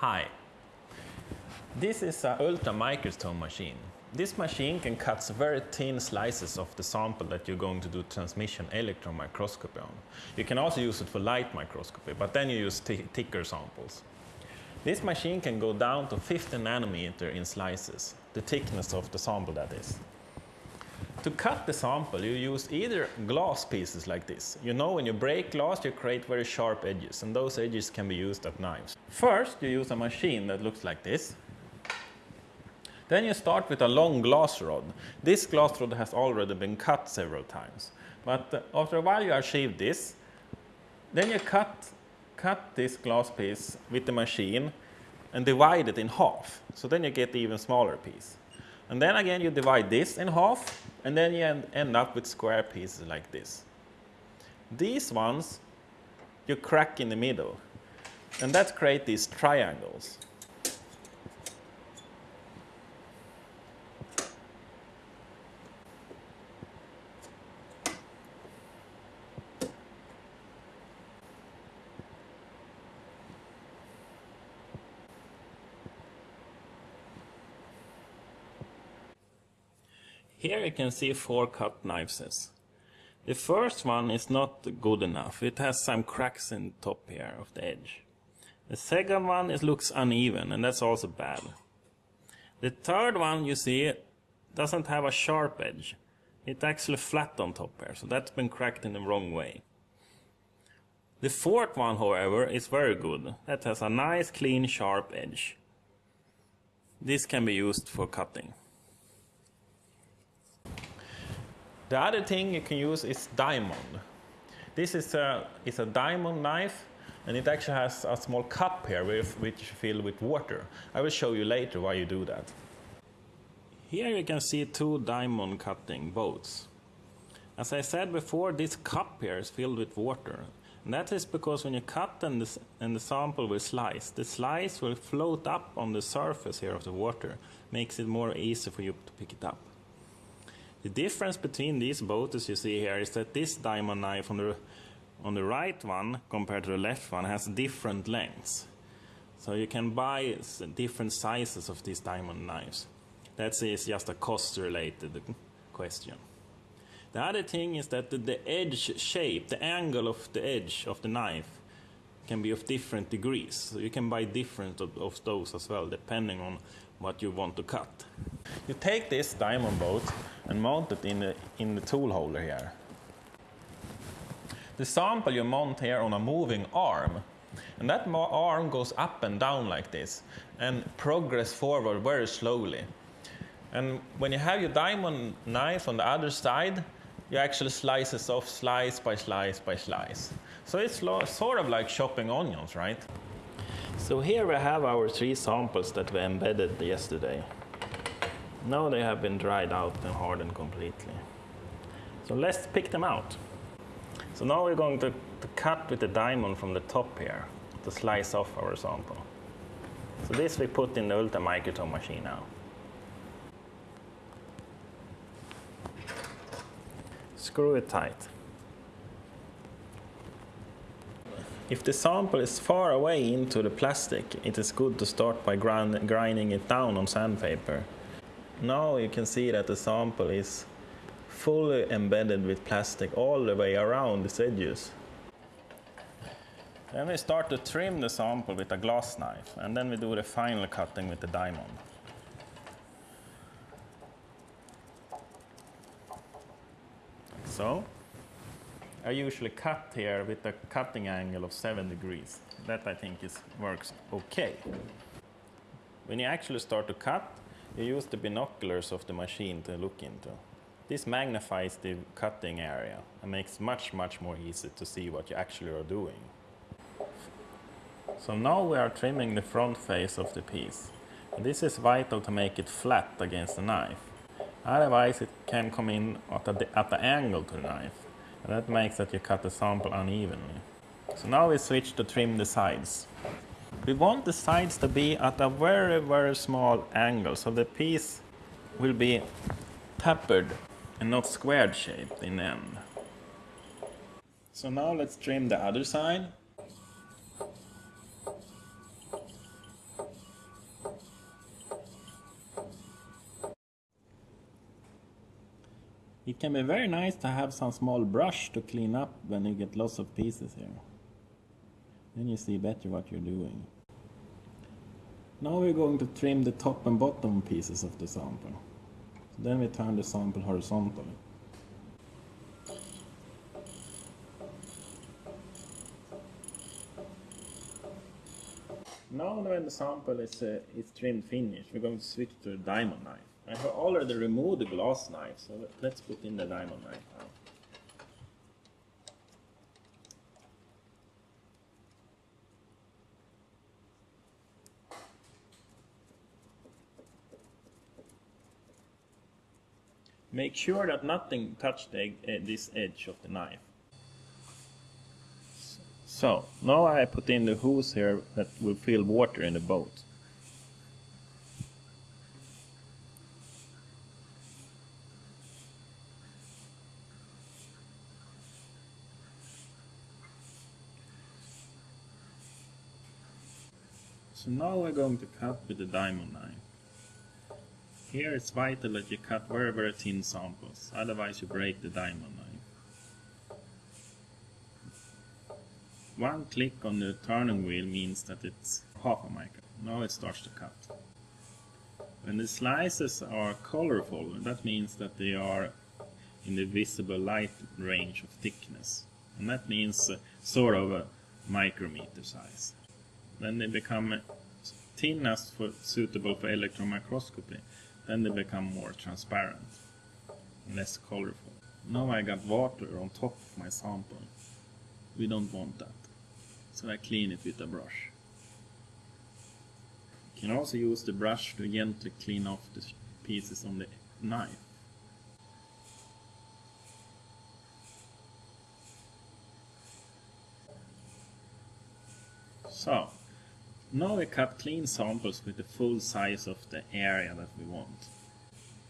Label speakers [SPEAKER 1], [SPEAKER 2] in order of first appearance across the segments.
[SPEAKER 1] Hi. This is an ultra microtome machine. This machine can cut very thin slices of the sample that you're going to do transmission electron microscopy on. You can also use it for light microscopy, but then you use thicker samples. This machine can go down to 50 nanometer in slices, the thickness of the sample that is. To cut the sample, you use either glass pieces like this. You know when you break glass, you create very sharp edges, and those edges can be used as knives. First, you use a machine that looks like this. Then you start with a long glass rod. This glass rod has already been cut several times. But uh, after a while you achieve this. Then you cut, cut this glass piece with the machine and divide it in half. So then you get the even smaller piece. And then again you divide this in half and then you end up with square pieces like this. These ones you crack in the middle and that creates these triangles. Here you can see four cut knives. The first one is not good enough. It has some cracks in the top here of the edge. The second one it looks uneven and that's also bad. The third one you see doesn't have a sharp edge. It's actually flat on top here, so that's been cracked in the wrong way. The fourth one, however, is very good. That has a nice, clean, sharp edge. This can be used for cutting. The other thing you can use is diamond. This is a, a diamond knife and it actually has a small cup here with, which filled with water. I will show you later why you do that. Here you can see two diamond cutting boats. As I said before, this cup here is filled with water. And that is because when you cut and the, and the sample will slice, the slice will float up on the surface here of the water, makes it more easy for you to pick it up. The difference between these boats as you see here is that this diamond knife on the, on the right one compared to the left one has different lengths. So you can buy different sizes of these diamond knives. That is just a cost related question. The other thing is that the, the edge shape, the angle of the edge of the knife can be of different degrees. So you can buy different of, of those as well, depending on what you want to cut. You take this diamond boat and mount it in the, in the tool holder here. The sample you mount here on a moving arm and that arm goes up and down like this and progress forward very slowly. And when you have your diamond knife on the other side, you actually slice it off slice by slice by slice. So it's sort of like chopping onions, right? So here we have our three samples that we embedded yesterday. Now they have been dried out and hardened completely. So let's pick them out. So now we're going to, to cut with the diamond from the top here to slice off our sample. So this we put in the Ultra Microtome machine now. Screw it tight. If the sample is far away into the plastic, it is good to start by grind, grinding it down on sandpaper. Now you can see that the sample is fully embedded with plastic all the way around its edges. Then we start to trim the sample with a glass knife and then we do the final cutting with the diamond. So, I usually cut here with a cutting angle of 7 degrees. That I think is, works okay. When you actually start to cut, you use the binoculars of the machine to look into. This magnifies the cutting area and makes much, much more easy to see what you actually are doing. So now we are trimming the front face of the piece. This is vital to make it flat against the knife. Otherwise it can come in at the, at the angle to the knife. And that makes that you cut the sample unevenly. So now we switch to trim the sides. We want the sides to be at a very, very small angle, so the piece will be tapered and not squared shaped in the end. So now let's trim the other side. It can be very nice to have some small brush to clean up when you get lots of pieces here. Then you see better what you're doing. Now we're going to trim the top and bottom pieces of the sample. So then we turn the sample horizontally. Now when the sample is, uh, is trimmed finished, we're going to switch to the diamond knife. I have already removed the glass knife, so let's put in the diamond knife now. Make sure that nothing touched the, uh, this edge of the knife. So, now I put in the hose here that will fill water in the boat. So now we're going to cut with the diamond knife. Here it's vital that you cut very very thin samples, otherwise you break the diamond knife. One click on the turning wheel means that it's half a micron. Now it starts to cut. When the slices are colorful, that means that they are in the visible light range of thickness. And that means uh, sort of a micrometer size. Then they become thin as for, suitable for electron microscopy. Then they become more transparent, less colorful. Now I got water on top of my sample. We don't want that. So I clean it with a brush. You can also use the brush to gently clean off the pieces on the knife. So, now we cut clean samples with the full size of the area that we want.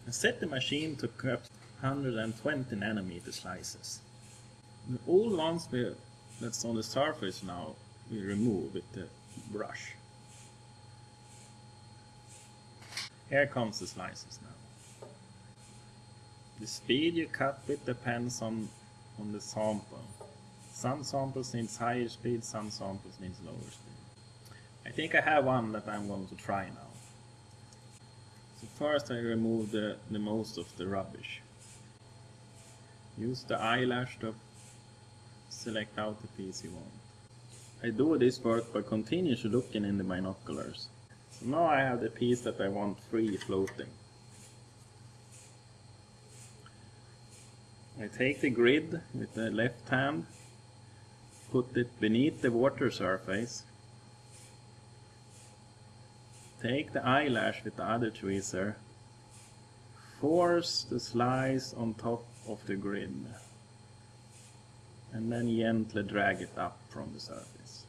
[SPEAKER 1] And set the machine to cut 120 nanometer slices. And all ones we, that's on the surface now we remove with the brush. Here comes the slices now. The speed you cut with depends on, on the sample. Some samples need higher speed, some samples need lower speed. I think I have one that I'm going to try now. So first I remove the, the most of the rubbish. Use the eyelash to select out the piece you want. I do this work by continuously looking in the binoculars. So now I have the piece that I want free floating. I take the grid with the left hand, put it beneath the water surface Take the eyelash with the other tweezer. Force the slice on top of the grid. And then gently drag it up from the surface.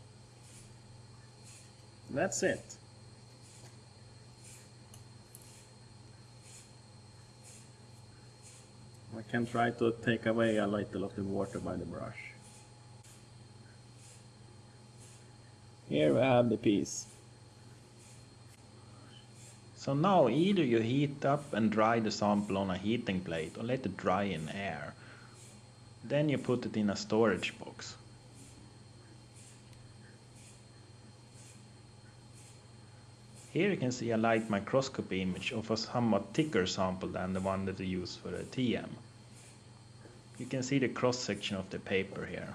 [SPEAKER 1] That's it. I can try to take away a little of the water by the brush. Here we have the piece. So now either you heat up and dry the sample on a heating plate or let it dry in air. Then you put it in a storage box. Here you can see a light microscopy image of a somewhat thicker sample than the one that we use for the TEM. You can see the cross section of the paper here.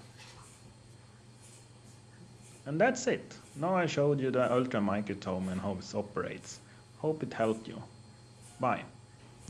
[SPEAKER 1] And that's it. Now I showed you the ultramicrotome and how it operates. Hope it helped you. Bye.